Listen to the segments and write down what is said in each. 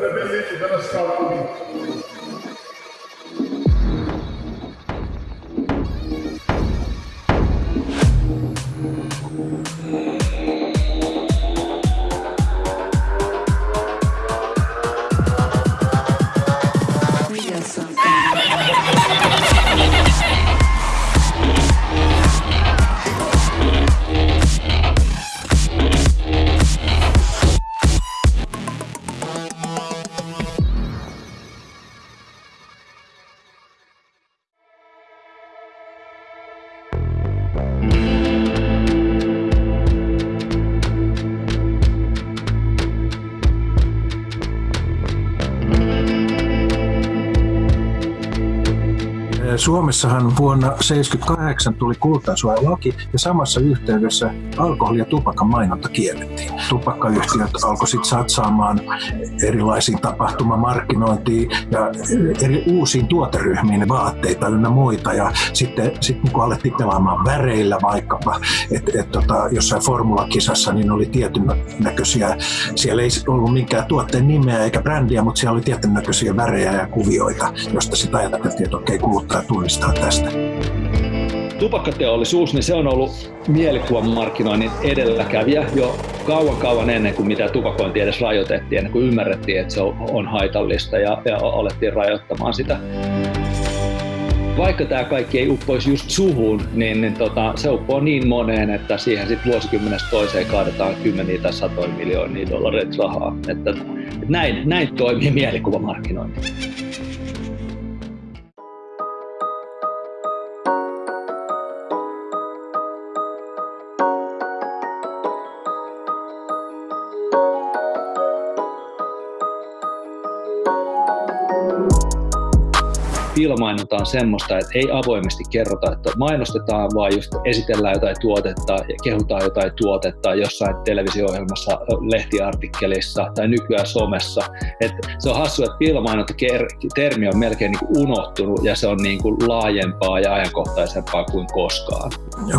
Ela é bem liquidada, ela está bonita. Suomessahan vuonna 1978 tuli kultasuojalaki ja samassa yhteydessä alkoholi- ja tupakan mainonta kiellettiin. Tupakkayhtiöt alkoi sitten satsaamaan erilaisiin tapahtumamarkkinointiin ja eri uusiin tuoteryhmiin, vaatteita ynnä muita. Ja sitten sit niin alettiin pelaamaan väreillä vaikkapa, että et, tota, jossain formulakisassa niin oli tietyn näköisiä, siellä ei ollut minkään tuotteen nimeä eikä brändiä, mutta siellä oli tietyn näköisiä värejä ja kuvioita, josta sitten ajateltiin, että okei, kuluttaja tunnistaa tästä. Tupakkateollisuus, niin se on ollut mielikuvan markkinoinnin edelläkävijä jo kauan kauan ennen kuin mitä tupakointi edes rajoitettiin, ennen kuin ymmärrettiin, että se on haitallista ja, ja alettiin rajoittamaan sitä vaikka tämä kaikki ei uppoisi just suhun, niin, niin tota, se uppoo niin moneen, että siihen sitten vuosikymmenestä toiseen kaadetaan kymmeniä tai satoja miljoonia dollareita rahaa. Että, että näin, näin toimii mielikuvamarkkinointi. Piilomainonta on semmoista, että ei avoimesti kerrota, että mainostetaan, vaan just esitellään jotain tuotetta ja kehutaan jotain tuotetta jossain televisio-ohjelmassa, lehtiartikkelissa tai nykyään somessa. Et se on hassu, että piilomainonta-termi on melkein niin unohtunut ja se on niin kuin laajempaa ja ajankohtaisempaa kuin koskaan.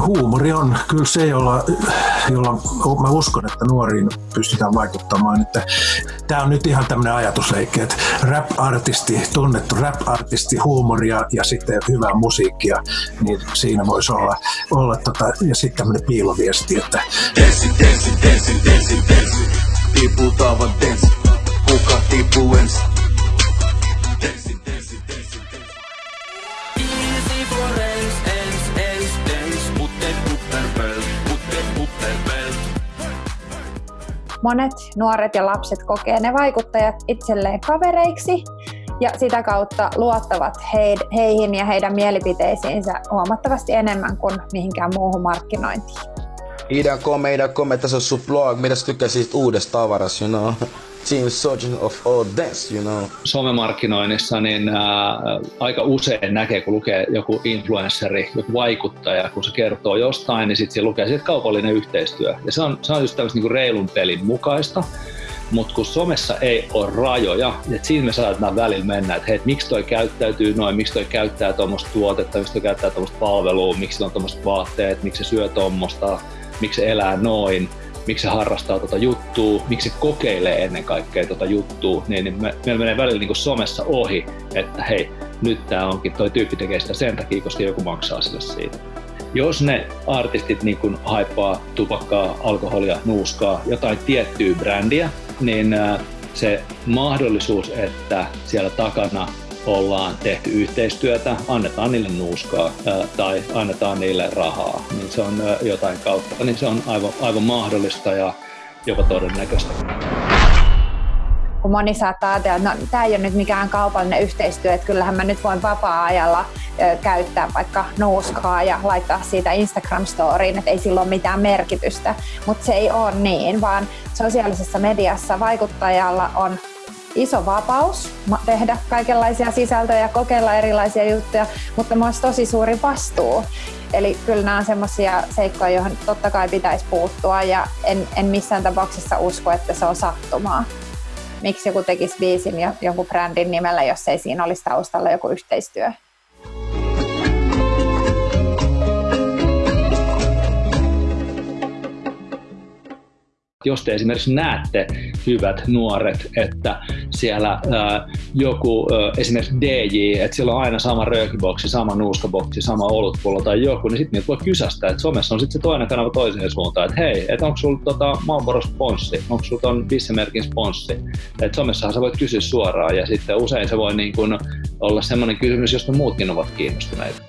Huumori on kyllä se, jolla, jolla mä uskon, että nuoriin pystytään vaikuttamaan. Että tämä on nyt ihan tämmöinen ajatusleikki, että rap-artisti, tunnettu rap-artisti, huumoria ja sitten hyvää musiikkia, niin siinä voisi olla, olla tota, ja sitten tämmöinen piiloviesti, että Denssi, denssi, denssi, denssi, denssi, tiputaan denssi, kuka tipuu ensin? Monet nuoret ja lapset kokee ne vaikuttajat itselleen kavereiksi ja sitä kautta luottavat heihin ja heidän mielipiteisiinsä huomattavasti enemmän kuin mihinkään muuhun markkinointiin. Ida come, Ida come, tässä on sun blog. Mitä sä tykkäsit uudesta tavarasta, you know? Team Surgeon of all dance, you know. Somemarkkinoinnissa niin ää, aika usein näkee, kun lukee joku influenceri, joku vaikuttaja, kun se kertoo jostain, niin sitten lukee sit kaupallinen yhteistyö. Ja se on, se on just tämmöistä niin reilun pelin mukaista mutta kun somessa ei ole rajoja, että siinä me saadaan välillä mennä, että hei, miksi toi käyttäytyy noin, miksi toi käyttää tuommoista tuotetta, miksi toi käyttää tuommoista palvelua, miksi on tuommoiset vaatteet, miksi se syö tuommoista, miksi se elää noin, miksi se harrastaa tota juttua, miksi se kokeilee ennen kaikkea tota juttua, niin, niin me, meillä menee välillä niin somessa ohi, että hei, nyt tämä onkin, toi tyyppi tekee sitä sen takia, koska joku maksaa sille siitä. Jos ne artistit niin haippaa tupakkaa, alkoholia, nuuskaa, jotain tiettyä brändiä, niin se mahdollisuus, että siellä takana ollaan tehty yhteistyötä, annetaan niille nuuskaa tai annetaan niille rahaa, niin se on jotain kautta, niin se on aivan, aivan mahdollista ja jopa todennäköistä kun moni saattaa ajatella, että no, tämä ei ole nyt mikään kaupallinen yhteistyö, että kyllähän mä nyt voin vapaa-ajalla käyttää vaikka nuuskaa ja laittaa siitä Instagram-storiin, että ei sillä ole mitään merkitystä. Mutta se ei ole niin, vaan sosiaalisessa mediassa vaikuttajalla on iso vapaus tehdä kaikenlaisia sisältöjä kokeilla erilaisia juttuja, mutta myös tosi suuri vastuu. Eli kyllä nämä on semmoisia seikkoja, joihin totta kai pitäisi puuttua ja en, en missään tapauksessa usko, että se on sattumaa miksi joku tekisi biisin jonkun brändin nimellä, jos ei siinä olisi taustalla joku yhteistyö. Jos te esimerkiksi näette, hyvät nuoret, että siellä ää, joku, ää, esimerkiksi DJ, että siellä on aina sama röökiboksi, sama nuuskaboksi, sama olutpullo tai joku, niin sitten niitä voi kysästä, että somessa on sitten se toinen kanava toiseen suuntaan, että hei, että onko sulla tota Marlboro sponssi, onko sulla ton Bissemerkin sponssi, että somessahan sä voit kysyä suoraan ja sitten usein se voi niin kun olla semmoinen kysymys, josta muutkin ovat kiinnostuneita.